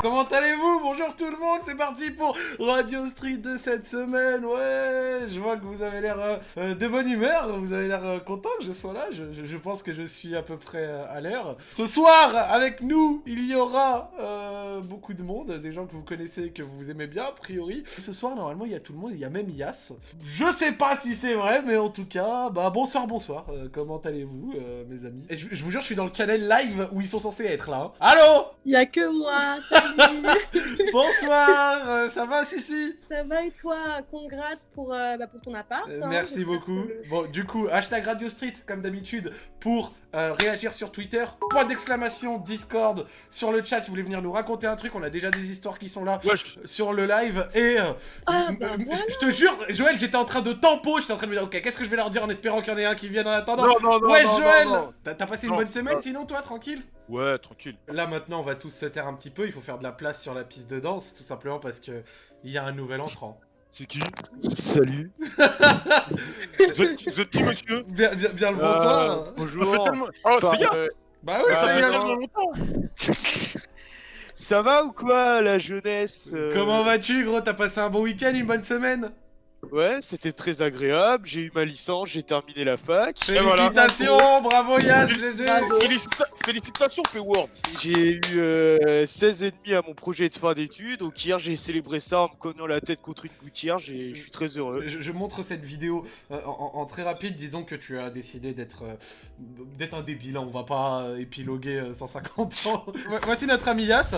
Comment allez-vous? Bonjour tout le monde, c'est parti pour Radio Street de cette semaine. Ouais, je vois que vous avez l'air euh, euh, de bonne humeur, vous avez l'air euh, content que je sois là. Je, pense que je suis à peu près à l'heure. Ce soir, avec nous, il y aura beaucoup de monde, des gens que vous connaissez et que vous aimez bien, a priori. Ce soir, normalement, il y a tout le monde, il y a même Yas. Je sais pas si c'est vrai, mais en tout cas, bah bonsoir, bonsoir. Comment allez-vous, mes amis? Et je, je vous jure, je suis dans le channel live où ils sont censés être là. hein. Allô? Il y a que moi, salut Bonsoir, euh, ça va Sissi? Ça va et toi? Congrats pour, euh, bah, pour ton appart. Euh, hein, Merci beaucoup. le- Bon, du coup, hashtag Radio Street, comme d'habitude, pour euh, réagir sur Twitter. Point d'exclamation, Discord, sur le chat si vous voulez venir nous raconter un truc. On a déjà des histoires qui sont là Wesh, sur le live. Et euh, Ah, je- bah euh, voilà. je, te jure, Joël, j'étais en train de tempo. J'étais en train de me dire, ok, qu'est-ce que je vais leur dire en espérant qu'il y en ait un qui vienne en attendant? non, non, non, ouais, non, Joël. T'as t'as passé une Non, bonne semaine non. sinon, toi, tranquille? Ouais, tranquille. Là maintenant on va tous se taire un petit peu, il faut faire de la place sur la piste de danse, tout simplement parce que il y a un nouvel entrant. C'est qui? Salut. vous êtes, vous êtes qui, monsieur? Bien, bien, bien le bonsoir. Euh, Ça fait bonjour. tellement... Oh, c'est Yann euh, Bah oui, bah, ça Ça y fait est tellement longtemps ça va ou quoi, la jeunesse euh, Comment vas-tu gros? T'as passé un bon week-end, une bonne semaine? Ouais, c'était très agréable. J'ai eu ma licence, j'ai terminé la fac. voilà. Félicitations, bravo Yann, GG Félicita- Félicitations, Payword J'ai eu euh, 16 et demi à mon projet de fin d'études. Donc hier, j'ai célébré ça en me cognant la tête contre une gouttière. J'ai- Je suis très heureux. je, je montre cette vidéo euh, en, en très rapide, disons que tu as décidé d'être euh, d'être un débile, hein, on va pas euh, épiloguer euh, 150 ans. Vo- Voici notre ami Yas.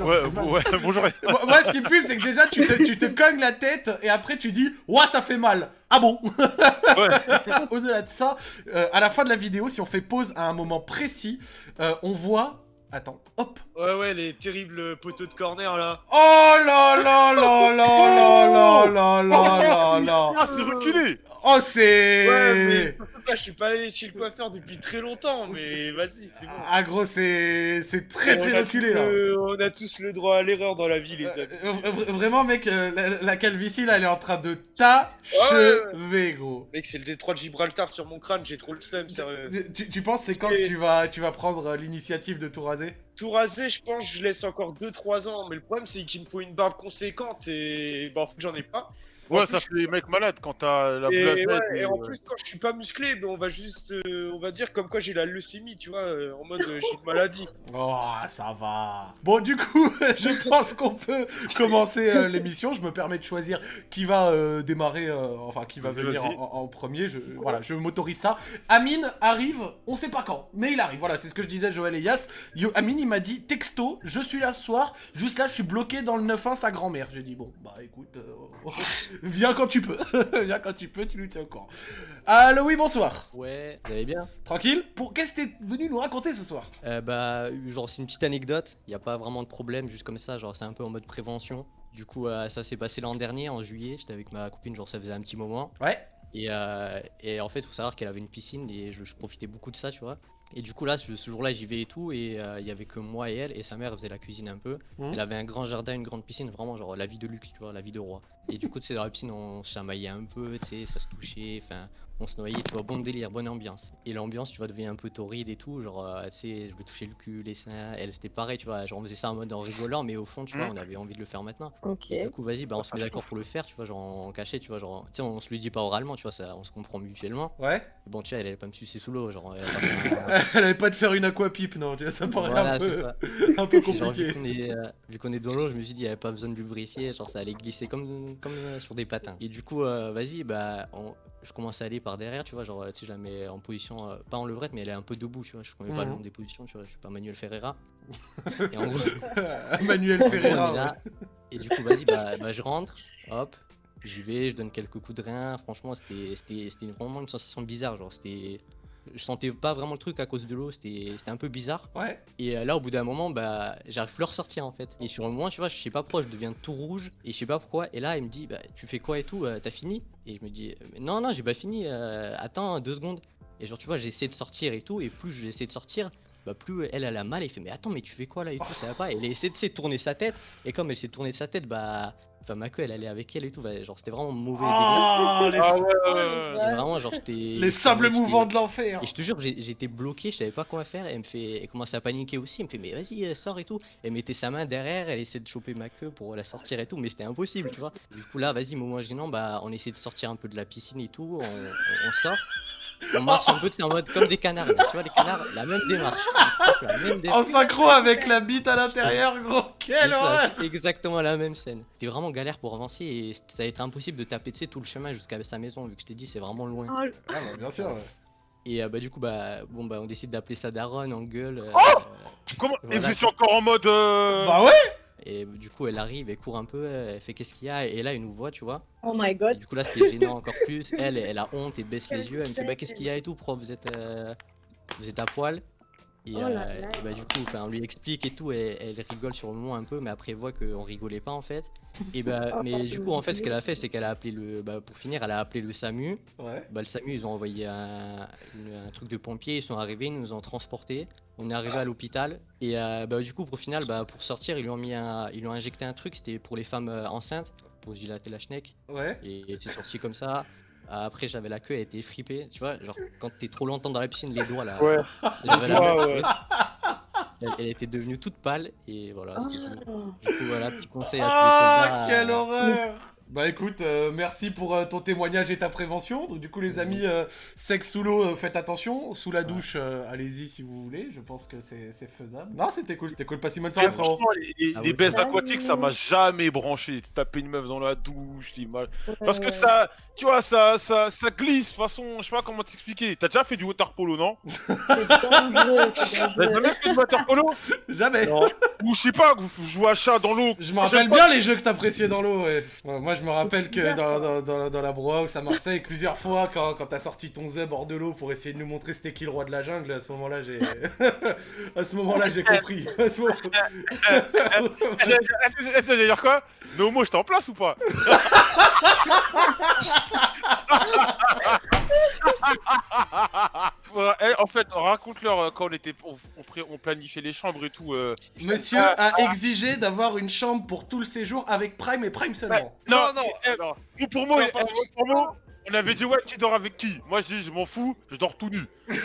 Ouais, ouais, bonjour. Moi, moi, ce qui me fume, c'est que déjà tu te, tu te cognes la tête et après tu dis Ouah, ça fait mal. Ah bon? Au-delà de ça, euh, à la fin de la vidéo, si on fait pause à un moment précis, euh, on voit. Attends, hop. Ouais, ouais, les terribles poteaux de corner là. Oh là là là là là là là là là Ah, c'est reculé Oh, c'est. Ouais, mais je suis pas allé chez le coiffeur depuis très longtemps. Mais vas-y, c'est bon. Ah, gros, c'est. C'est très On très reculé tous là. le- On a tous le droit à l'erreur dans la vie, les amis. Euh, euh, vra- vraiment, mec, euh, la, la calvitie là, elle est en train de t'achever, gros. Mec, c'est le détroit de Gibraltar sur mon crâne, j'ai trop le seum, sérieux. Tu, tu penses c'est quand que tu vas, tu vas prendre l'initiative de tout raser? Tout rasé, je pense, je laisse encore 2-3 ans, mais le problème c'est qu'il me faut une barbe conséquente et bah, en fait, j'en ai pas. Ouais, ça fait les mecs malades quand t'as la Et, ouais, et en euh, plus, quand je suis pas musclé, ben, on va juste, euh, on va dire comme quoi j'ai la leucémie, tu vois, euh, en mode euh, j'ai une maladie. Oh, ça va. Bon, du coup, je pense qu'on peut commencer euh, l'émission. Je me permets de choisir qui va euh, démarrer, euh, enfin, qui va venir en, premier. Je, voilà, je m'autorise ça. Amine arrive, on sait pas quand, mais il arrive. Voilà, c'est ce que je disais, Joël et Yas. Yo, Amine, il m'a dit texto, je suis là ce soir. Juste là, je suis bloqué dans le 9-1, sa grand-mère. J'ai dit, bon, bah écoute, euh, viens quand tu peux. viens quand tu peux, tu nous tiens au courant. Allô, oui, bonsoir. Ouais, vous allez bien? Tranquille? Pour Qu'est-ce que t'es venu nous raconter ce soir? Euh, Bah, genre, c'est une petite anecdote. Il n'y a pas vraiment de problème, juste comme ça. Genre, c'est un peu en mode prévention. Du coup, euh, ça s'est passé l'an dernier, en juillet. J'étais avec ma copine, genre, ça faisait un petit moment. Ouais. Et, euh, et en fait, faut savoir qu'elle avait une piscine et je, je profitais beaucoup de ça, tu vois. Et du coup, là, ce, ce jour-là, j'y vais et tout. Et euh, il y avait que moi et elle. Et sa mère faisait la cuisine un peu. Mhm. Elle avait un grand jardin, une grande piscine, vraiment, genre, la vie de luxe, tu vois, la vie de roi. Et du coup, tu sais, dans la piscine, on se chamaillait un peu, tu sais, ça se touchait. Enfin, on se noyait, tu vois, bon délire, bonne ambiance. Et l'ambiance, tu vois, devient un peu torride et tout, genre, euh, tu sais, je me touchais le cul, les seins, elle c'était pareil, tu vois, genre on faisait ça en mode en rigolant, mais au fond, tu vois, Mm. on avait envie de le faire maintenant. Ok. Et du coup, vas-y, bah on Ça se met d'accord pour le faire, tu vois, genre en cachet, tu vois, genre, tu sais, on se le dit pas oralement, tu vois, ça, on se comprend mutuellement. Ouais Bon, tu vois, elle allait pas me sucer sous l'eau, genre, elle allait pas Elle avait pas de faire une aquapipe, non, tu vois, ça paraît Voilà, un peu, ça. un peu Genre, compliqué. vu qu'on est, euh, vu qu'on est dans l'eau, je me suis dit, il y avait pas besoin de lubrifier, genre ça allait glisser comme, comme euh, sur des patins. Et du coup, euh, vas-y, bah, on- je commence à aller par derrière, tu vois, genre, tu sais, je la mets en position, euh, pas en levrette, mais elle est un peu debout, tu vois, je connais pas le Mhm. nom des positions, tu vois, je suis pas Manuel Ferreira. Et en gros, Manuel Ferreira. là, et du coup, vas-y, bah, bah, je rentre, hop, j'y vais, je donne quelques coups de rein, franchement, c'était c'était- c'était vraiment une sensation bizarre, genre, c'était. Je sentais pas vraiment le truc à cause de l'eau, c'était un peu bizarre. ouais. Et euh, là, au bout d'un moment, bah, j'arrive plus à ressortir en fait. Et sur le moment, tu vois, je sais pas pourquoi, je deviens tout rouge et je sais pas pourquoi. Et là, il me dit, bah, tu fais quoi et tout, euh, t'as fini? Et je me dis, euh, non, non, j'ai pas fini, euh, attends deux secondes. Et genre, tu vois, j'ai essayé de sortir et tout, et plus j'ai essayé de sortir, bah plus elle, elle a mal, elle fait mais attends mais tu fais quoi là et tout, ça va pas. Elle essaie de se tourner sa tête, et comme elle s'est tournée sa tête, bah, enfin ma queue elle allait avec elle et tout, bah, genre c'était vraiment mauvais. délire. Ah, les, Ah ouais, ouais, ouais. ouais. Et Vraiment genre j'étais. les sables j'étais- mouvants de l'enfer. Et je te jure, été bloqué, je savais pas quoi faire. Elle me fait, elle commence à paniquer aussi. Elle me fait, mais vas-y, euh, sors et tout. Elle mettait sa main derrière, elle essaie de choper ma queue pour la sortir et tout, mais c'était impossible, tu vois. Du coup, là, vas-y, moment gênant, bah, on essaie de sortir un peu de la piscine et tout. On, on- on sort. On marche un peu, c'est en mode comme des canards. là, Tu vois, les canards, la même démarche. La même En synchro avec la bite à l'intérieur, gros. Quelle horreur. exactement la même scène. C'était vraiment galère pour avancer et ça a été impossible de taper tu sais, tout le chemin jusqu'à sa maison, vu que je t'ai dit, c'est vraiment loin. Oh, Ah, bah, bien sûr. ouais. Et euh, bah, du coup, bah, bon, bah, on décide d'appeler ça Daron en gueule. euh, Comment? Et Voilà. vous étiez encore en mode. euh, Bah ouais. Et du coup, elle arrive, elle court un peu, elle fait qu'est-ce qu'il y a, et là, elle nous voit, tu vois. oh my Et god. du coup, là, c'est gênant encore plus. Elle, elle a honte et baisse les yeux. Elle me fait, bah, qu'est-ce qu'il y a et tout, prof, vous êtes, euh, vous êtes à poil. Et, Oh là euh, là. et bah, du coup, on lui explique et tout, et elle rigole sur le moment un peu, mais après, elle voit qu'on rigolait pas en fait. Et bah, Oh, mais du coup, en fait, ce qu'elle a fait, c'est qu'elle a appelé le, bah, pour finir, elle a appelé le SAMU. Ouais. Bah, le SAMU, ils ont envoyé un, truc de pompiers, ils sont arrivés, ils nous ont transportés. On est arrivé à l'hôpital et euh, bah, du coup, pour final, bah, pour sortir, ils lui ont mis un, ils lui ont injecté un truc, c'était pour les femmes euh, enceintes, pour dilater la schneck. Ouais. Et c'est sorti comme ça. Après, j'avais la queue, elle était fripée, tu vois, genre quand t'es trop longtemps dans la piscine, les doigts là. Ouais. j'avais la même ouais. Elle, elle était devenue toute pâle et voilà. Oh. Du coup, voilà, petit conseil à tous les Ah, quelle euh, horreur Bah écoute, euh, merci pour euh, ton témoignage et ta prévention. Donc du coup les amis, euh, sexe sous l'eau, euh, faites attention. Sous la douche, euh, allez-y si vous voulez. Je pense que c'est c'est faisable. Non, c'était cool, c'était cool. Passe une bonne soirée frérot. franchement, les, les- baisses Ah aquatiques, ça m'a jamais branché. Taper une meuf dans la douche, mal. Parce que ça, tu vois, ça, ça, ça glisse. De toute façon, je sais pas comment t'expliquer. T'as déjà fait du water polo, non? T'as jamais fait du water polo? Jamais. Non. Ou je sais pas, vous jouez à chat dans l'eau. Je me rappelle bien les jeux que t'appréciais dans l'eau. Ouais. Ouais, Moi je me rappelle que dans, dans, dans, la- dans la Bro-House à Marseille, plusieurs fois quand, quand t'as sorti ton zeb hors de l'eau pour essayer de nous montrer c'était qui le roi de la jungle, à ce moment-là j'ai... à ce moment-là j'ai compris. À ce moment- Ça veut dire quoi? Nomo, j'étais en place ou pas? Eh, En fait, raconte-leur euh, quand on était, on, planifiait les chambres et tout. euh, Monsieur a exigé d'avoir une chambre pour tout le séjour avec Prime et Prime seulement. Non, non, eh, non. Nous, pour moi, Non, eh, pour moi, on avait dit ouais, qui dort avec qui? Moi, je dis, je m'en fous, je dors tout nu.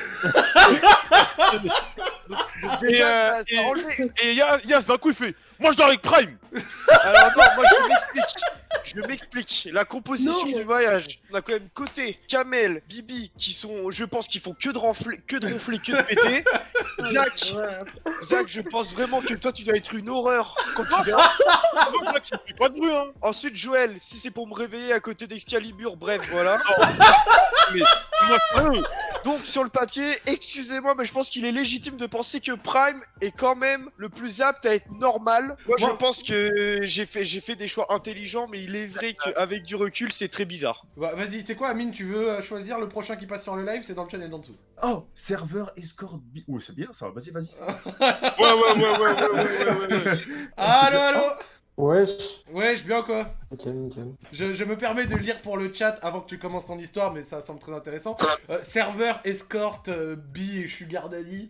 Euh, et-. Et Yas, d'un coup, il fait, moi, je dors avec Prime. Alors non, moi je m'explique. Je m'explique. La composition Non. du voyage. On a quand même côté Kamel, Bibi, qui sont, je pense, qui font que de ronfler, que de ronfler, que de péter. Zach, Ouais. Zach, je pense vraiment que toi tu dois être une horreur quand tu dors. Pas de bruit, hein. Ensuite, Joël, si c'est pour me réveiller à côté d'Excalibur, bref, voilà. Moi, sérieux. Donc sur le papier, excusez-moi, mais je pense qu'il est légitime de penser que Prime est quand même le plus apte à être normal. Moi, je pense que j'ai fait, des choix intelligents, mais il est vrai qu'avec du recul, c'est très bizarre. Bah, vas-y, tu sais quoi, Amine, tu veux euh, choisir le prochain qui passe sur le live C'est dans le channel d'en dessous. Oh, serveur escort. Oh, c'est bien ça, vas-y, vas-y. ouais, ouais, ouais, ouais, ouais, ouais, ouais, Allô, allô? Wesh Wesh, bien ou quoi? Ok, nickel. Je, me permets de lire pour le chat avant que tu commences ton histoire, mais ça semble très intéressant. Euh, serveur, escorte, euh, bi et sugar daddy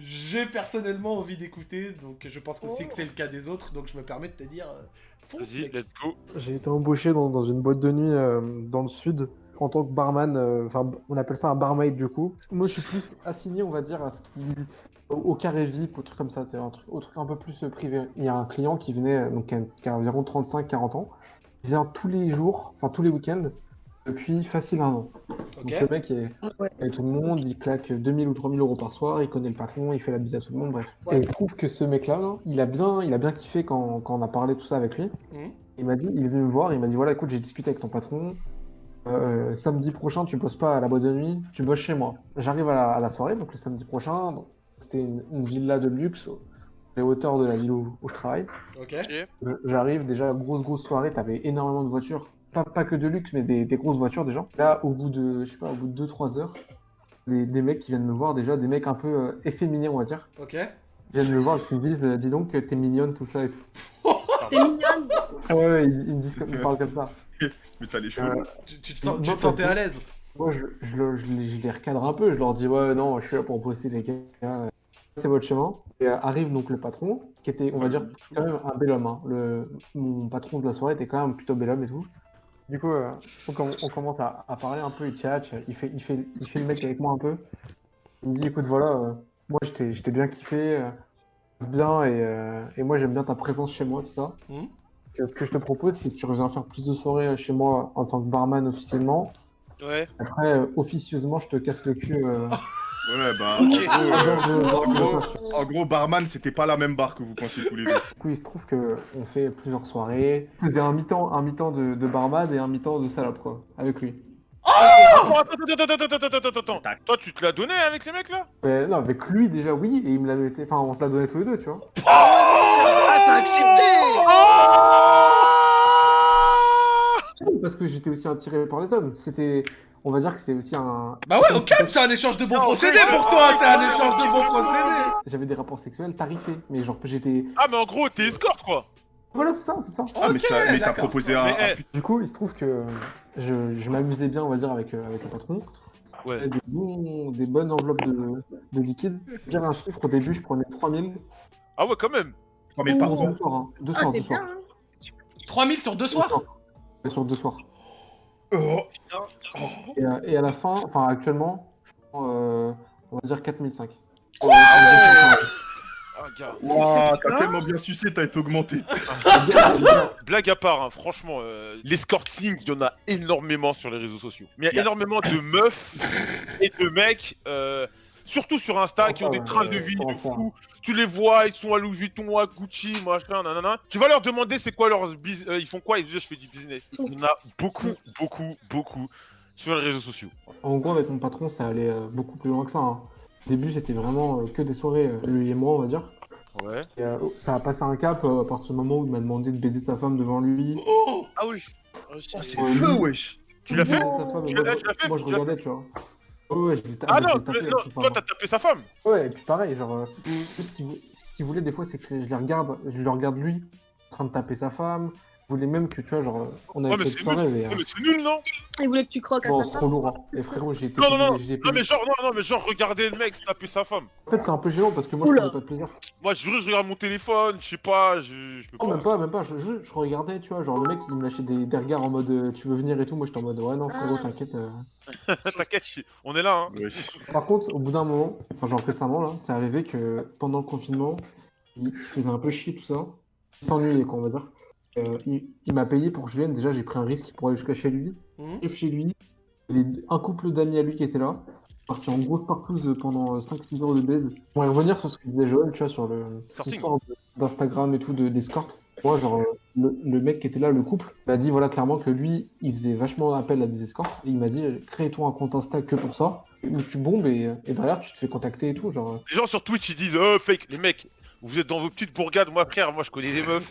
j'ai personnellement envie d'écouter, donc je pense aussi Oh. que c'est le cas des autres, donc je me permets de te dire... euh, fonce, Vas-y, let's go. J'ai été embauché dans, dans une boîte de nuit euh, dans le sud en tant que barman. euh, Enfin, on appelle ça un barmaid du coup. Moi, je suis plus assigné, on va dire, à ce qui au, au carré VIP, au truc comme ça, c'est un truc, au truc un peu plus privé. Il y a un client qui venait, donc qui a, qui a environ 35-40 ans. Il vient tous les jours, enfin tous les week-ends, depuis facile un an. Donc le mec est Ouais. avec tout le monde, il claque 2000 ou 3000 euros par soir, il connaît le patron, il fait la bise à tout le monde, bref. Ouais. Et il trouve que ce mec-là, là, il a bien, il a bien kiffé quand, quand on a parlé tout ça avec lui. Mhm. Il m'a dit, il est venu me voir, il m'a dit voilà, écoute, j'ai discuté avec ton patron. euh, samedi prochain, tu bosses pas à la boîte de nuit, tu bosses chez moi. J'arrive à la, à la soirée, donc le samedi prochain, c'était une, une villa de luxe, les hauteurs de la ville où, où je travaille. Ok. Je- J'arrive déjà, grosse grosse soirée, t'avais énormément de voitures. Pas, pas que de luxe, mais des, des grosses voitures déjà. Là, au bout de, je sais pas, au bout de 2-3 heures, des, des mecs qui viennent me voir, déjà, des mecs un peu euh, efféminés, on va dire. Ok. Ils viennent me voir et qui me disent, euh, dis donc, t'es mignonne, tout ça et tout. T'es mignonne. Ah ouais, ouais, ils, ils me disent comme, ils parlent comme ça. Mais t'as les cheveux. Euh, Tu, tu te, sens- tu Non, te sentais à l'aise? Moi, je, je, le- je les, je les recadre un peu, je leur dis, ouais, non, je suis là pour bosser, les gars. c'est votre chemin. Et euh, arrive donc le patron, qui était, on va dire, quand même un bel homme. hein. Le, mon patron de la soirée était quand même plutôt bel homme et tout. Du coup, euh, on, com- on commence à, à parler un peu, il tchatche, il fait, il, fait, il fait le mec avec moi un peu. Il me dit, écoute, voilà, euh, moi je t'ai je t'ai bien kiffé, euh, bien, et, euh, et moi j'aime bien ta présence chez moi, tout ça. Euh, Ce que je te propose, c'est que tu reviens faire plus de soirées chez moi en tant que barman officiellement. Ouais. Après, officieusement, je te casse le cul. Ouais, bah. Ok. En gros, euh, en en barman, c'était pas la même barre que vous pensiez tous les deux. Du coup, il se trouve que on fait plusieurs soirées. On faisait un mi-temps, un mi-temps de, de barman et un mi-temps de salope, quoi, avec lui. Attends, attends, attends, attends, attends, attends, attends. Toi, tu te l'as donné avec les mecs là Mais non, avec lui déjà, oui, et il me l'avait été. Enfin, on se l'a donné tous les deux, tu vois. Ah, t'as accepté Parce que j'étais aussi attiré par les hommes. C'était. On va dire que c'est aussi un. Bah ouais, ok, c'est un échange de bons procédés pour toi, c'est un échange de bons procédés. J'avais des rapports sexuels tarifés, mais genre que j'étais. Ah, mais en gros, t'es escorte quoi Voilà, c'est ça, c'est ça. Ah, mais, ça- mais t'as proposé un. Mais, un eh, Du coup, il se trouve que je, je m'amusais bien, on va dire, avec, euh, avec le patron. Ouais. J'avais Des, bons- des bonnes enveloppes de, de liquide. Dire un chiffre, au début, je prenais 3000. Ah ouais, quand même. 3000 par Deux mois. soirs, hein. Deux Ah, soirs, deux bien, soirs. hein 3000 sur deux soirs Ouais, Sur deux soirs. Oh, Et, à- et à la fin, enfin actuellement, je prends, euh, on va dire 4005. Ah, gars. Ouah, t'as tellement bien sucé, t'as été augmenté. Blague à part, hein, franchement, euh, l'escorting, il y en a énormément sur les réseaux sociaux. Mais il y a Yes. énormément de meufs et de mecs, euh, surtout sur Insta, qui ont des trains de euh, vie de fou. Tu les vois, ils sont à Louis Vuitton, à Gucci, machin, nanana. Tu vas leur demander c'est quoi leur bus- euh, ils font quoi? Ils disent je fais du business. Il y en a beaucoup, beaucoup, beaucoup sur les réseaux sociaux. En gros, avec mon patron, ça allait euh, beaucoup plus loin que ça. hein. Au début, c'était vraiment euh, que des soirées, lui et moi, on va dire. Ouais. Et, euh, ça a passé un cap euh, à partir du moment où il m'a demandé de baiser sa femme devant lui. Oh Ah oui. Oh, c'est- feu, wesh. Tu l'as fait? fait? Moi, je regardais, tu vois. Ouais, je l'ai Ah non, tapé, toi t'as tapé sa femme Ouais, et puis pareil, genre, euh, ce qu'il voulait des fois, c'est que je les regarde, je le regarde lui, en train de taper sa femme. Il voulait même que, tu vois, genre, on avait Ouais, fait soirée, mais. euh, Ouais, mais c'est nul, non? Il voulait que tu croques à sa c'est femme. trop lourd. hein. Et frérot, j'ai été. Non, non, non, Non, mais genre, non, non, mais genre, regardez le mec taper sa femme. En fait, c'est un peu gênant parce que moi, Oula. je prenais pas de plaisir. Moi, je jure, je regarde mon téléphone, je sais pas, je, je peux Non, pas. même pas, même pas. Je, je, je regardais, tu vois, genre, le mec, il me lâchait des, des regards en mode euh, tu veux venir et tout. Moi, j'étais en mode ouais, non, frérot, Ah. t'inquiète. euh. T'inquiète, on est là, hein. Par contre, au bout d'un moment, enfin, genre récemment, là, c'est arrivé que pendant le confinement, il se faisait un peu chier, tout ça. Il s'ennuyait, quoi, on va dire. Euh, il il m'a payé pour que je vienne. Déjà, j'ai pris un risque pour aller jusqu'à chez lui. J'arrive chez lui, il y avait un couple d'amis à lui qui était là. Parti en grosse partouze pendant 5-6 heures de baise. Pour y revenir sur ce que disait Joël, tu vois, sur l'histoire d'Instagram et tout, de- d'escorte. Moi, genre, euh, le, le mec qui était là, le couple, m'a dit voilà clairement que lui, il faisait vachement appel à des escortes. Et il m'a dit crée-toi un compte Insta que pour ça. Où tu bombes et, et derrière, tu te fais contacter et tout. Genre, euh, Les gens sur Twitch, ils disent, oh, fake, les mecs, vous êtes dans vos petites bourgades, moi, frère, moi, je connais des meufs.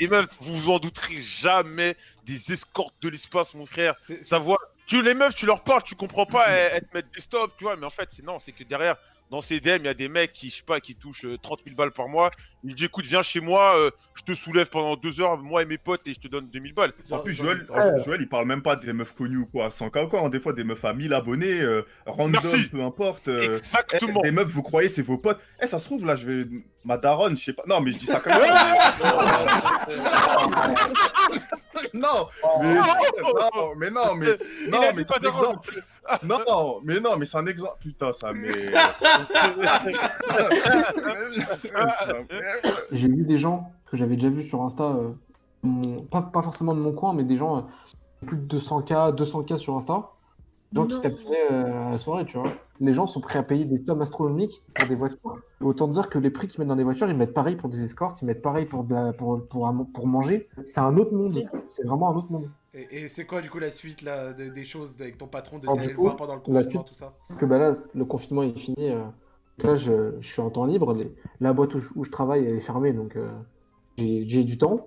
Les meufs, vous vous en douterez jamais des escortes de l'espace, mon frère. Ça voit. Tu, les meufs, tu leur parles, tu comprends pas, elles, elles te mettent des stops, tu vois, mais en fait, c'est non, c'est que derrière, dans ces DM, il y a des mecs qui, je sais pas, qui touchent euh, 30 000 balles par mois. Ils disent, écoute, viens chez moi, euh, je te soulève pendant deux heures, moi et mes potes, et je te donne 2000 balles. En plus, Joël, Ouais. Joël, il parle même pas des meufs connues ou quoi, sans cas quoi. hein. Des fois, des meufs à 1000 abonnés, euh, random, Merci. peu importe. euh, Exactement. eh, des meufs, vous croyez, c'est vos potes. Eh, ça se trouve, là, je vais. Ma daronne, je sais pas. Non, mais je dis ça comme ça. mais- non, mais... non, mais non, mais. Non, Il mais dit pas c'est un exemple. Non, mais non, mais c'est un exemple. Putain, ça, mais. j'ai vu des gens que j'avais déjà vus sur Insta, euh, mon- pas, pas forcément de mon coin, mais des gens euh, plus de 200K, 200K sur Insta. Des gens qui Non. tapinaient euh, à la soirée, tu vois. Les gens sont prêts à payer des sommes astronomiques pour des voitures. Autant dire que les prix qu'ils mettent dans des voitures, ils mettent pareil pour des escortes, ils mettent pareil pour, de la- pour, pour, manger. C'est un autre monde. C'est vraiment un autre monde. Et, et c'est quoi du coup la suite là, de- des choses avec ton patron de du le voir pendant le confinement, suite- tout ça? Parce que bah là, le confinement est fini. euh, là, je, je suis en temps libre. les- la boîte où je, où je travaille, elle est fermée, donc euh, j'ai j'ai du temps.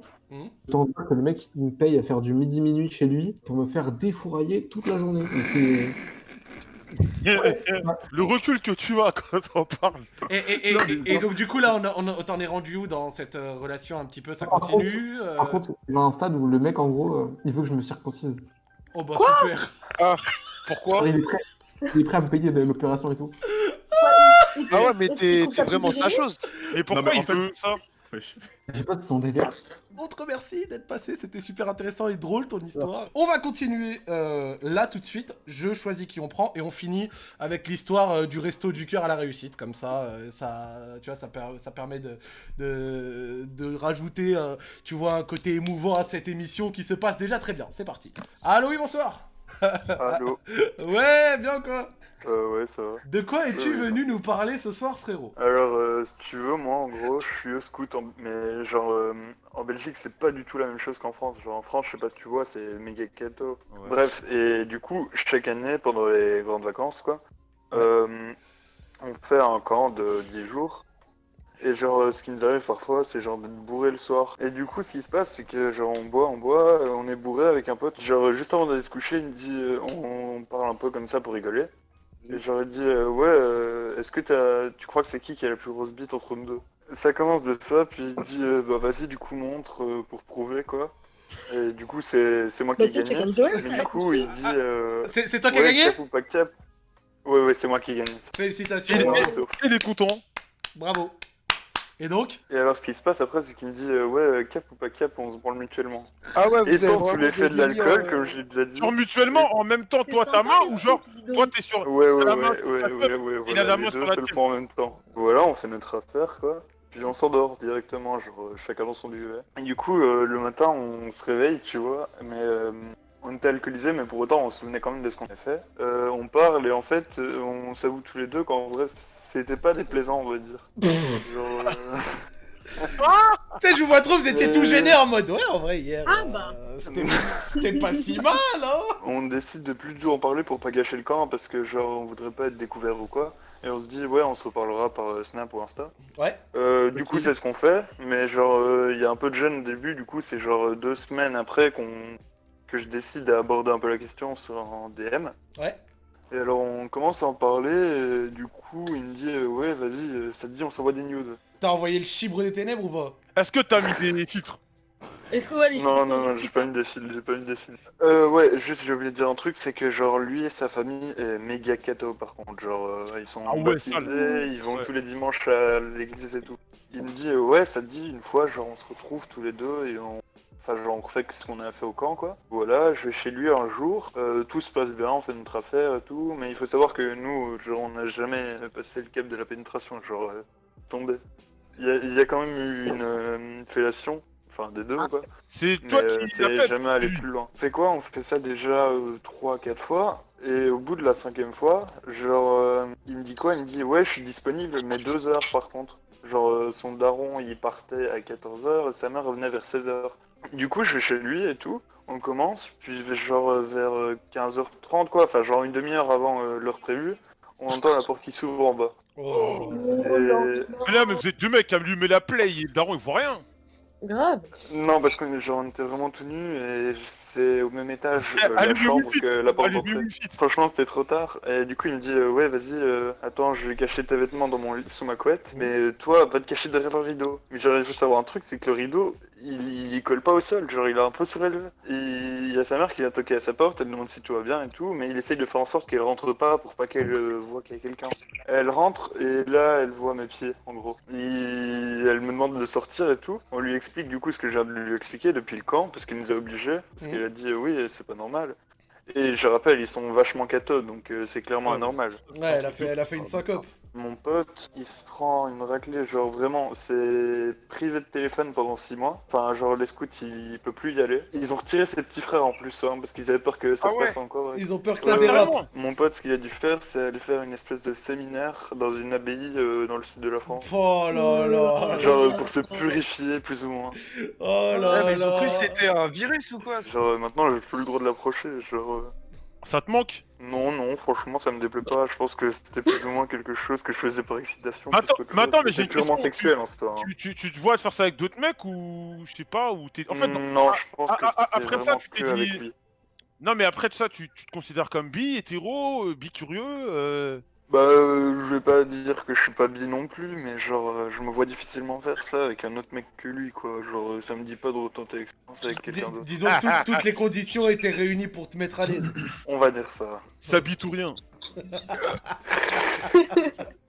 Autant dire que le mec, me paye à faire du midi-minuit chez lui pour me faire défourailler toute la journée. Et c'est- Le recul que tu as quand on parle. Et, et, et, Non, mais- et- et donc du coup là, on, a- on, a- t'en es rendu où dans cette euh, relation un petit peu? Ça Par continue euh, Par contre, il y a un stade où le mec, en gros, euh, il veut que je me circoncise. Oh bah super Pourquoi? Il est prêt, il est prêt à me payer de l'opération et tout. Ah ouais, trouve- mais t'es vraiment sa chose. Et pourquoi mais en il fait- veut ça? Je sais pas son délire. On te remercie d'être passé, c'était super intéressant et drôle ton histoire. On va continuer euh, là tout de suite. Je choisis qui on prend et on finit avec l'histoire euh, du resto du cœur à la réussite. Comme ça, euh, ça, tu vois, ça, per- ça permet de, de, de rajouter, euh, tu vois, un côté émouvant à cette émission qui se passe déjà très bien. C'est parti. Allô, oui, bonsoir. Allô Ouais, bien quoi? Euh, Ouais, ça va. De quoi es-tu venu nous parler ce soir, frérot Alors, euh, si tu veux, moi, en gros, je suis au scout, en- mais genre, euh, en Belgique, c'est pas du tout la même chose qu'en France. Genre, en France, je sais pas si tu vois, c'est méga ghetto. Bref, et du coup, chaque année, pendant les grandes vacances, quoi, euh, on fait un camp de 10 jours. Et genre, ce qui nous arrive parfois, c'est genre d'être bourré le soir. Et du coup, ce qui se passe, c'est que genre, on boit, on boit, on est bourré avec un pote. Genre, juste avant d'aller se coucher, il me dit, on, on parle un peu comme ça pour rigoler. Et j'aurais dit, euh, ouais, euh, est-ce que t'as, tu crois que c'est qui qui a la plus grosse bite entre nous deux? Ça commence de ça, puis il dit, euh, bah vas-y, du coup, montre euh, pour prouver, quoi. Et du coup, c'est c'est moi Bah, qui tu ai sais, c'est gagné. Mais ça. du coup, il dit, euh, C'est c'est toi qui as gagné? cap ou pas cap? Ouais, ouais, c'est moi qui ai gagné. Félicitations. Il est content. Bravo. Et donc Et alors, ce qui se passe après, c'est qu'il me dit, euh, ouais, euh, cap ou pas cap, on se branle mutuellement. Ah ouais, Et vous avez tant sous vraiment l'effet des de l'alcool, euh, comme j'ai déjà dit. Genre mutuellement, en même temps, toi ta main ou genre, toi t'es sur. Ouais, ouais, la ouais, main ouais, ouais, ouais, teub, ouais, il a la les main deux sur la font en même temps. Voilà, on fait notre affaire, quoi. Puis on s'endort directement, genre chacun dans son duvet. Et du coup, euh, le matin, on se réveille, tu vois, mais euh, on était alcoolisés, mais pour autant, on se souvenait quand même de ce qu'on a fait. Euh, on parle et en fait, euh, on s'avoue tous les deux qu'en vrai, c'était pas déplaisant, on va dire. genre, euh, Tu sais, je vous vois trop, vous étiez tout Euh. gêné en mode ouais, en vrai, hier. Ah bah. c'était- C'était pas si mal, hein on décide de plus du tout en parler pour pas gâcher le camp, parce que genre, on voudrait pas être découvert ou quoi. Et on se dit, ouais, on se reparlera par euh, Snap ou Insta. Ouais. Euh, du coup, c'est ce qu'on fait, mais genre, euh, il y a un peu de gêne au début, du coup, c'est genre deux semaines après qu'on que je décide d'aborder un peu la question sur un DM. Ouais. Et alors, on commence à en parler, et du coup, il me dit, euh, ouais, vas-y, euh, ça te dit, on s'envoie des nudes. T'as envoyé le chibre des ténèbres ou pas? Est-ce que t'as mis des filtres Est-ce que ouais, les Non, filtres, non, non, j'ai pas mis des fils, j'ai pas mis des fils. Euh, ouais, juste, j'ai oublié de dire un truc, c'est que genre, lui et sa famille est méga catho, par contre. Genre, euh, ils sont Ah ouais, baptisés, sale. ils vont Ouais. tous les dimanches à l'église et tout. Il me dit, euh, ouais, ça te dit, une fois, genre, on se retrouve tous les deux et on... Enfin, genre, on refait ce qu'on a fait au camp, quoi. Voilà, je vais chez lui un jour, euh, tout se passe bien, on fait notre affaire et tout, mais il faut savoir que nous, genre, on n'a jamais passé le cap de la pénétration, genre, euh, tombé. Il y, a, il y a quand même eu une euh, fellation, enfin, des deux, quoi. C'est toi euh, qui c'est jamais allé plus loin. On fait quoi? On fait ça déjà 3-4 fois. Et au bout de la cinquième fois, genre, il me dit quoi? Il me dit ouais, je suis disponible, mais 2 heures par contre. Genre, son daron, il partait à 14h et sa mère revenait vers 16h. Du coup, je vais chez lui et tout. On commence, puis genre euh, vers euh, 15h30, quoi, enfin, genre une demi-heure avant euh, l'heure prévue, on entend la porte qui s'ouvre en bas. Oh. Et... Mais là, mais vous êtes deux mecs à met la play, et le daron il voit rien. Grave. Non, parce qu'on genre, on était vraiment tout nus et c'est au même étage Eh, euh, la chambre que la porte d'entrée. Franchement, c'était trop tard. Et du coup, il me dit euh, Ouais, vas-y, euh, attends, je vais cacher tes vêtements dans mon lit sous ma couette. Mais euh, toi, va te cacher derrière le rideau. Mais il faut savoir un truc c'est que le rideau, il, il colle pas au sol. Genre, il est un peu surélevé. Il y a sa mère qui vient toquer à sa porte. Elle demande si tout va bien et tout. Mais il essaye de faire en sorte qu'elle rentre pas pour pas qu'elle euh, voit qu'il y a quelqu'un. Elle rentre et là, elle voit mes pieds, en gros. Il- Elle me demande de sortir et tout. On lui explique du coup ce que je viens de lui expliquer depuis le camp, parce qu'il nous a obligés. Parce Mhm. qu'elle a dit euh, oui, c'est pas normal. Et je rappelle, ils sont vachement cathos, donc euh, c'est clairement Ouais, anormal. Ouais, elle a fait, elle a fait une syncope. Mon pote, il se prend une raclée, genre vraiment, c'est privé de téléphone pendant 6 mois. Enfin, genre les scouts, il peut plus y aller. Ils ont retiré ses petits frères en plus, hein, parce qu'ils avaient peur que ça Ah se ouais. passe encore. ouais. Ils ont peur que ça Ouais, dérape. Vraiment. Mon pote, ce qu'il a dû faire, c'est aller faire une espèce de séminaire dans une abbaye euh, dans le sud de la France. Oh là là. Genre pour se purifier plus ou moins. Oh Ouais, là mais ils ont là. cru que c'était un virus ou quoi Genre euh, maintenant j'ai plus le droit de l'approcher. Genre euh, Ça te manque? Non non franchement ça me déplaît pas. Je pense que c'était plus ou moins quelque chose que je faisais par excitation. Attends, mais attends, mais j'ai une question. sexuel en soi. hein. tu, tu, tu te vois te faire ça avec d'autres mecs ou je sais pas ou t'es en fait non, non, je pense ah, que ah, ah, après ça, tu t'es dit- non mais après ça tu, tu te considères comme bi hétéro euh, bi curieux euh... Bah, euh, je vais pas dire que je suis pas bi non plus, mais genre, euh, je me vois difficilement faire ça avec un autre mec que lui, quoi. Genre, euh, ça me dit pas de retenter l'expérience avec quelqu'un d'autre. disons que tout- toutes les conditions étaient réunies pour te mettre à l'aise. On va dire ça. Ça bite ou rien.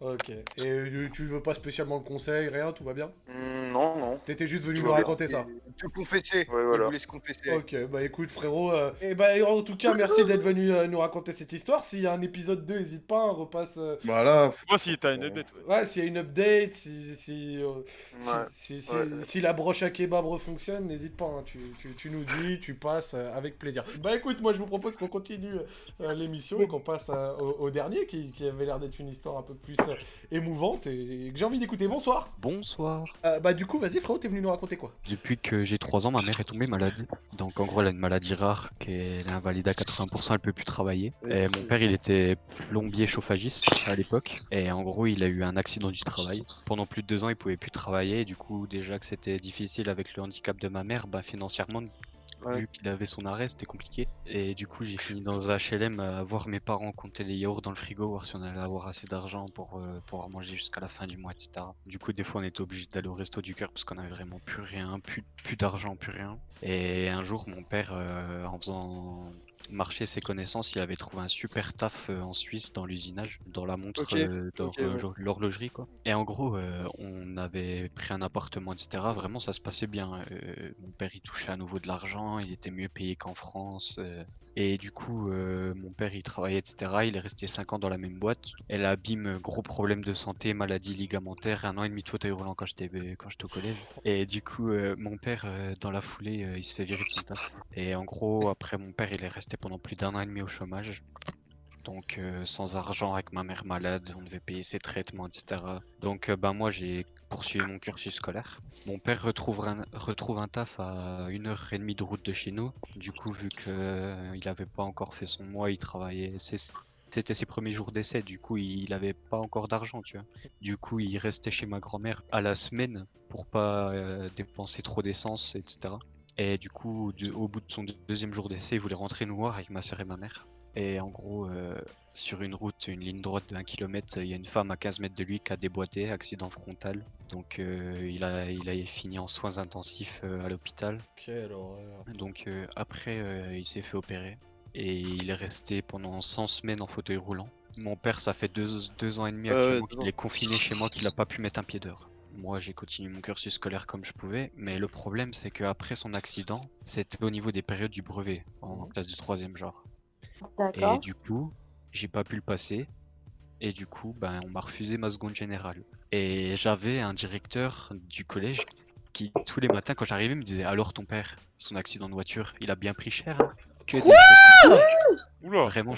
Ok. Et euh, tu veux pas spécialement le conseil, rien, tout va bien Hmm, non, non. T'étais juste venu Tout nous bien. raconter ça. Te confesser. Ouais, Il voilà. voulait se confesser. Ok, bah écoute frérot, euh, et bah en tout cas merci d'être venu euh, nous raconter cette histoire. S'il y a un épisode 2, n'hésite pas, on repasse. euh, Voilà. Moi, si t'as une update, ouais. Ouais, s'il y a une update, si, si, euh, si- Ouais. si, si- Ouais. si la broche à kebab refonctionne, n'hésite pas, hein, tu, tu- tu nous dis, tu passes euh, avec plaisir. Bah écoute, moi je vous propose qu'on continue euh, l'émission et qu'on passe euh, au, au dernier qui, qui avait l'air d'être une histoire un peu plus euh, émouvante et, et que j'ai envie d'écouter. Bonsoir Bonsoir. Euh, Bah du coup, vas-y frérot, t'es venu nous raconter quoi? Depuis que j'ai 3 ans, ma mère est tombée malade. Donc en gros, elle a une maladie rare qu'elle est invalide à 80%, elle peut plus travailler. Et mon père, il était plombier chauffagiste à l'époque. Et en gros, il a eu un accident du travail. Pendant plus de deux ans, il pouvait plus travailler. Et du coup, déjà que c'était difficile avec le handicap de ma mère, bah financièrement, Vu qu'il avait son arrêt, c'était compliqué. Et du coup, j'ai fini dans un HLM à voir mes parents compter les yaourts dans le frigo, voir si on allait avoir assez d'argent pour euh, pouvoir manger jusqu'à la fin du mois, etc. Du coup, des fois, on était obligé d'aller au resto du cœur parce qu'on avait vraiment plus rien, plus, plus d'argent, plus rien. Et un jour, mon père, euh, en faisant marcher ses connaissances, il avait trouvé un super taf euh, en Suisse dans l'usinage, dans la montre Ok, euh, ouais. l'horlogerie quoi. Et en gros, euh, on avait pris un appartement, etc. Vraiment, ça se passait bien. Euh, mon père, il touchait à nouveau de l'argent, il était mieux payé qu'en France. et du coup, mon père, il travaillait, etc. Il est resté 5 ans dans la même boîte. Elle abîme, gros problème de santé, maladie ligamentaire, un an et demi de fauteuil roulant quand j'étais quand j'étais au collège. Et du coup, mon père, dans la foulée, il se fait virer de son taf. Et en gros, après, mon père, il est resté pendant plus d'un an et demi au chômage. Donc, euh, sans argent, avec ma mère malade, on devait payer ses traitements, etc. Donc, euh, ben, moi, j'ai poursuivi mon cursus scolaire. Mon père retrouve un, retrouve un taf à une heure et demie de route de chez nous. Du coup, vu que euh, il avait pas encore fait son mois, il travaillait. C'était ses premiers jours d'essai, du coup, il avait pas encore d'argent, tu vois. Du coup, il restait chez ma grand-mère à la semaine pour pas euh, dépenser trop d'essence, etc. Et du coup, de- au bout de son deuxième jour d'essai, il voulait rentrer nous voir avec ma soeur et ma mère. Et en gros, euh, sur une route, une ligne droite de 1 km, il y a une femme à 15 mètres de lui qui a déboîté, accident frontal. Donc euh, il, a, il a fini en soins intensifs euh, à l'hôpital. Quelle horreur. Donc euh, après, euh, il s'est fait opérer. Et il est resté pendant 100 semaines en fauteuil roulant. Mon père, ça fait deux, deux ans et demi actuellement qu'il est confiné chez moi, qu'il a pas pu mettre un pied dehors. Moi, j'ai continué mon cursus scolaire comme je pouvais, mais le problème, c'est qu'après son accident, c'était au niveau des périodes du brevet, en Mhm. classe de troisième genre. Et du coup, j'ai pas pu le passer. Et du coup, ben, on m'a refusé ma seconde générale. Et j'avais un directeur du collège qui, tous les matins, quand j'arrivais, me disait Alors ton père, son accident de voiture, il a bien pris cher hein? Que des. Oula. Vraiment,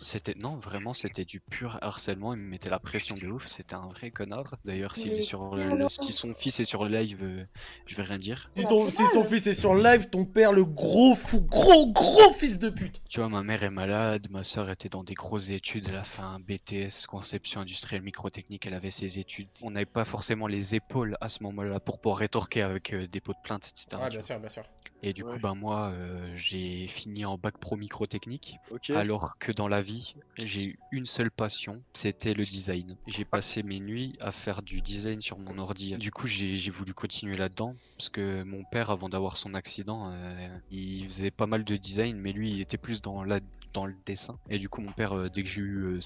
c'était, non, vraiment, c'était du pur harcèlement. Il me mettait la pression de ouf. C'était un vrai connard. D'ailleurs, Mais est sur le, si son fils est sur le live, euh, je vais rien dire. Si, ton- si son fils est sur live, ton père, le gros fou, gros gros fils de pute. Tu vois, ma mère est malade, ma soeur était dans des grosses études, elle a fait un BTS, conception industrielle microtechnique, elle avait ses études. On n'avait pas forcément les épaules à ce moment-là pour pouvoir rétorquer avec euh, des pots de plainte, etc. Ah, tu bien sûr, bien sûr. Et du Ouais. coup, ben moi, euh, j'ai fini en bac pro microtechnique, Ok. alors que dans la vie, j'ai eu une seule passion, c'était le design. J'ai passé mes nuits à faire du design sur mon ordi. Du coup, j'ai voulu continuer là-dedans, parce que mon père, avant d'avoir son accident, euh, il faisait pas mal de design, mais lui, il était plus dans, la, dans le dessin. Et du coup, mon père, euh, dès que j'ai eu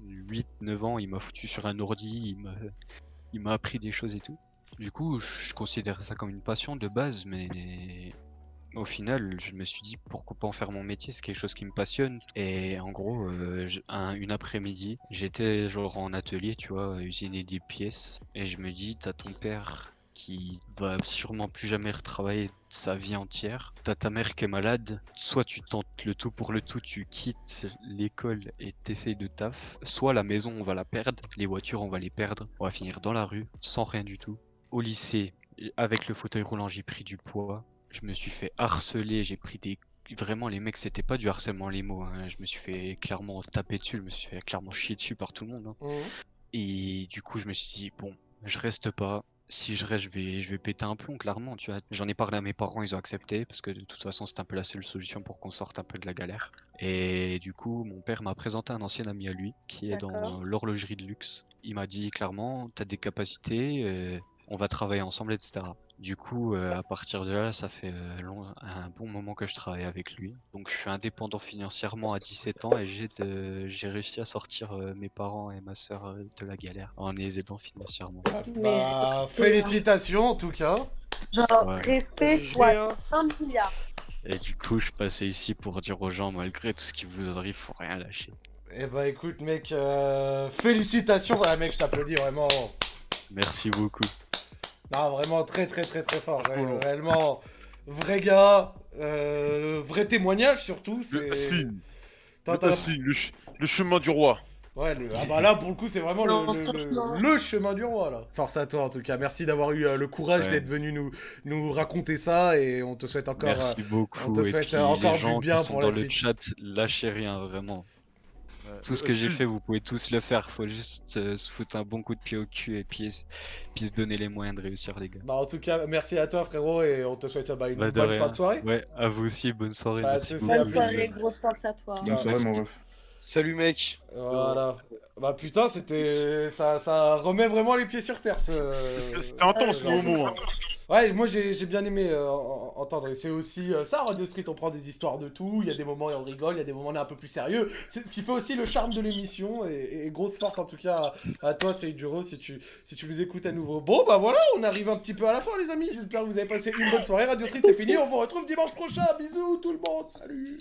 8-9 ans, il m'a foutu sur un ordi, il m'a il m'a appris des choses et tout. Du coup, je considère ça comme une passion de base, mais au final, je me suis dit pourquoi pas en faire mon métier, c'est quelque chose qui me passionne. Et en gros, euh, une après-midi, j'étais genre en atelier, tu vois, à usiner des pièces, et je me dis, t'as ton père qui va sûrement plus jamais retravailler sa vie entière. T'as ta mère qui est malade, soit tu tentes le tout pour le tout, tu quittes l'école et t'essayes de taf, soit la maison on va la perdre, les voitures on va les perdre, on va finir dans la rue, sans rien du tout. Au lycée, avec le fauteuil roulant, j'ai pris du poids, je me suis fait harceler, j'ai pris des... Vraiment, les mecs, c'était pas du harcèlement les mots, hein. je me suis fait clairement taper dessus, je me suis fait clairement chier dessus par tout le monde. hein. Mhm. Et du coup, je me suis dit, bon, je reste pas, si je reste, je vais, je vais péter un plomb, clairement, tu vois. J'en ai parlé à mes parents, ils ont accepté, parce que de toute façon, c'était un peu la seule solution pour qu'on sorte un peu de la galère. Et du coup, mon père m'a présenté un ancien ami à lui, qui est dans l'horlogerie de luxe. Il m'a dit clairement, t'as des capacités, euh, on va travailler ensemble, etc. Du coup, euh, à partir de là, ça fait euh, long- un bon moment que je travaille avec lui. Donc, je suis indépendant financièrement à 17 ans et j'ai de- j'ai réussi à sortir euh, mes parents et ma soeur de la galère en les aidant financièrement. Bah, félicitations en tout cas. Genre, Ouais. respect Je fois l'ai, hein. 1 milliard. Et du coup, je passais ici pour dire aux gens, malgré tout ce qui vous arrive, faut rien lâcher. Eh bah écoute mec, euh, félicitations, voilà mec, je t'applaudis vraiment. Merci beaucoup. Non, vraiment très très très très fort, ré- réellement. Vrai gars, euh, vrai témoignage surtout, Le T'as- le ch- le chemin du roi. Ouais, le... ah bah là pour le coup c'est vraiment Non, le, le- le- franchement. le chemin du roi là. Force à toi en tout cas, merci d'avoir eu euh, le courage Ouais. d'être venu nous, nous raconter ça et on te souhaite encore... Merci euh, beaucoup. on te Et souhaite, puis, euh, encore les du gens bien qui sont pour dans la le suite. chat, lâchez rien, vraiment. Tout ce que j'ai fait, vous pouvez tous le faire. Faut juste euh, se foutre un bon coup de pied au cul et puis, puis se donner les moyens de réussir, les gars. Bah en tout cas, merci à toi frérot et on te souhaite bah, une Bah, bonne rien. fin de soirée. Ouais, à vous aussi, bonne soirée. Bah, merci Bonne soirée, grosse force à toi. Bonne soirée, mon ref. Salut mec. Voilà. Bah putain, c'était... Ça, ça remet vraiment les pieds sur terre ce... C'était intense ce le homo. hein. Ouais, moi j'ai j'ai bien aimé euh, en- entendre. Et c'est aussi euh, ça, Radio Street, on prend des histoires de tout. Il y a des moments où on rigole, il y a des moments où on est un peu plus sérieux. C'est ce qui fait aussi le charme de l'émission. Et, et grosse force en tout cas à, à toi, Seijuro, si tu, si tu nous écoutes à nouveau. Bon, bah voilà, on arrive un petit peu à la fin, les amis. J'espère que vous avez passé une bonne soirée. Radio Street, c'est fini. On vous retrouve dimanche prochain. Bisous tout le monde. Salut.